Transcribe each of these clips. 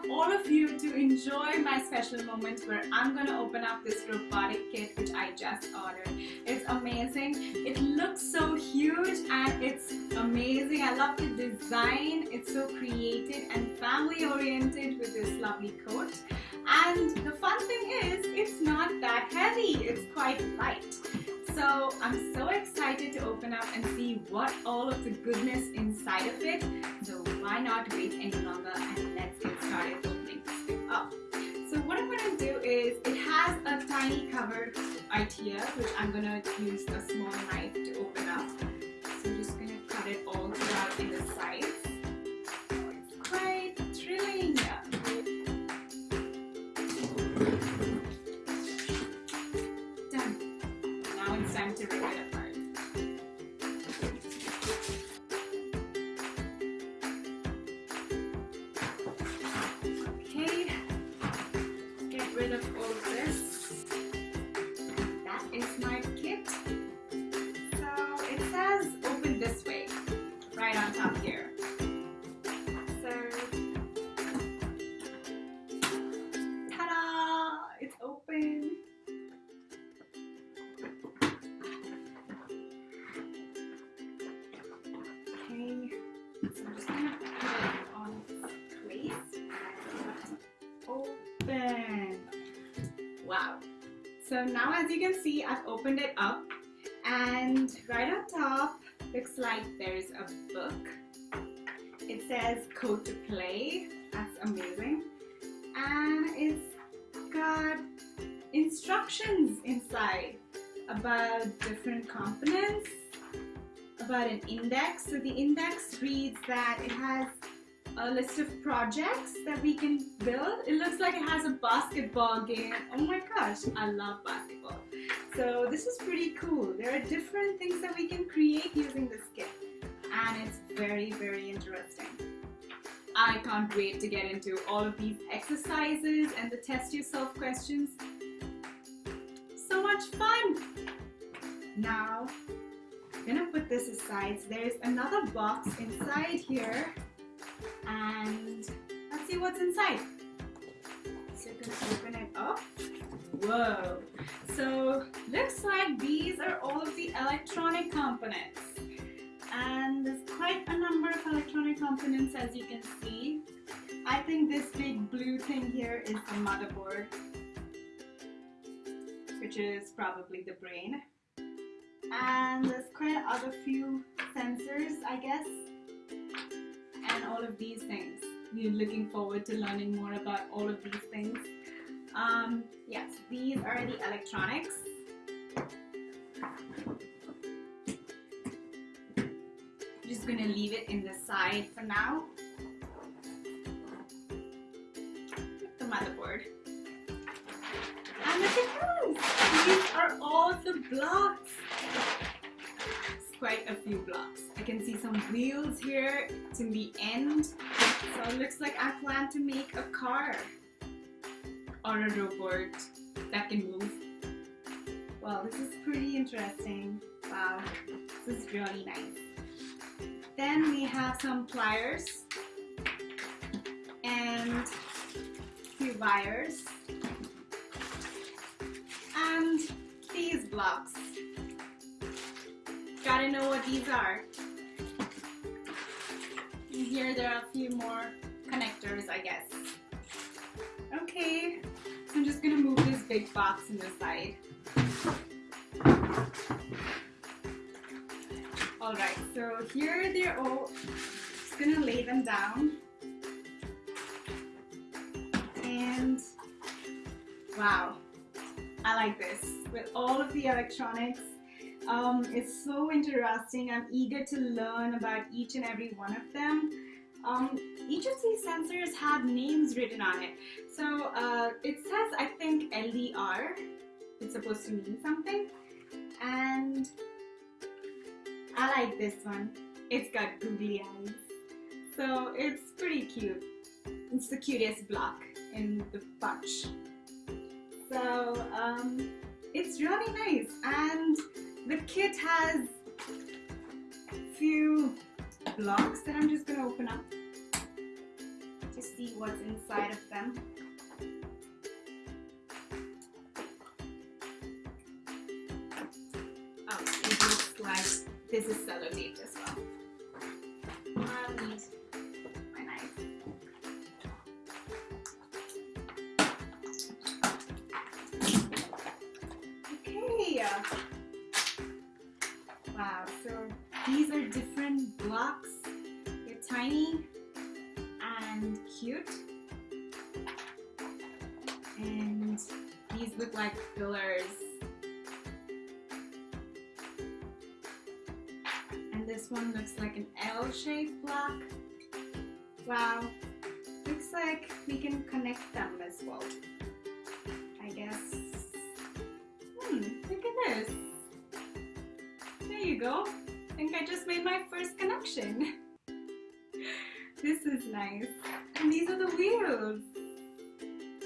of you to enjoy my special moment where I'm gonna open up this robotic kit which I just ordered. It's amazing. It looks so huge and it's amazing. I love the design. It's so creative and family oriented with this lovely coat. And the fun thing is, it's not that heavy. It's quite light. So I'm so excited to open up and see what all of the goodness inside of it. So why not wait any longer and let's get started opening this thing up. Oh, so what I'm going to do is, it has a tiny cover right here, which I'm going to use a small time to rip it Wow. So now as you can see, I've opened it up and right on top looks like there's a book. It says Code to Play. That's amazing. And it's got instructions inside about different components about an index. So the index reads that it has a list of projects that we can build. It looks like it has a basketball game. Oh my gosh, I love basketball. So this is pretty cool. There are different things that we can create using this kit and it's very, very interesting. I can't wait to get into all of these exercises and the test yourself questions. So much fun! Now, I'm gonna put this aside. So there's another box inside here and let's see what's inside. So I'm gonna open it up. Whoa. So looks like these are all of the electronic components. And there's quite a number of electronic components as you can see. I think this big blue thing here is the motherboard, which is probably the brain and there's quite other few sensors I guess of these things. We're looking forward to learning more about all of these things. Um, yes these are the electronics. I'm just gonna leave it in the side for now. The motherboard. And those. These are all the blocks quite a few blocks. I can see some wheels here to the end. So it looks like I plan to make a car or a robot that can move. Well, this is pretty interesting. Wow, this is really nice. Then we have some pliers and few wires and these blocks. Gotta know what these are. And here there are a few more connectors, I guess. Okay, so I'm just gonna move this big box in the side. Alright, so here they're all, just gonna lay them down. And wow, I like this. With all of the electronics, um, it's so interesting. I'm eager to learn about each and every one of them. Um, each of these sensors have names written on it. So uh, it says, I think, LDR. It's supposed to mean something. And I like this one. It's got googly eyes. So it's pretty cute. It's the cutest block in the bunch. So um, it's really nice. And the kit has a few blocks that I'm just going to open up to see what's inside of them. Oh, it looks like this is sellotaped as well. I'll need my knife. Okay. Uh, these are different blocks. They're tiny and cute. And these look like pillars. And this one looks like an L-shaped block. Wow, looks like we can connect them as well. I guess. Hmm, look at this. There you go. I think I just made my first connection. this is nice. And these are the wheels.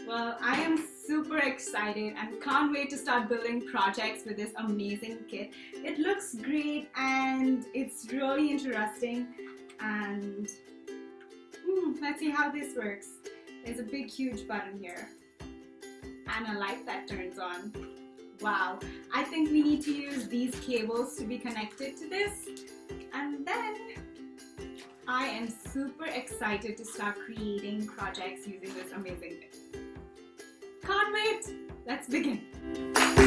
Well, I am super excited and can't wait to start building projects with this amazing kit. It looks great and it's really interesting and hmm, let's see how this works. There's a big huge button here and a light that turns on. Wow, I think we need to use these cables to be connected to this. And then I am super excited to start creating projects using this amazing kit. Can't wait! Let's begin.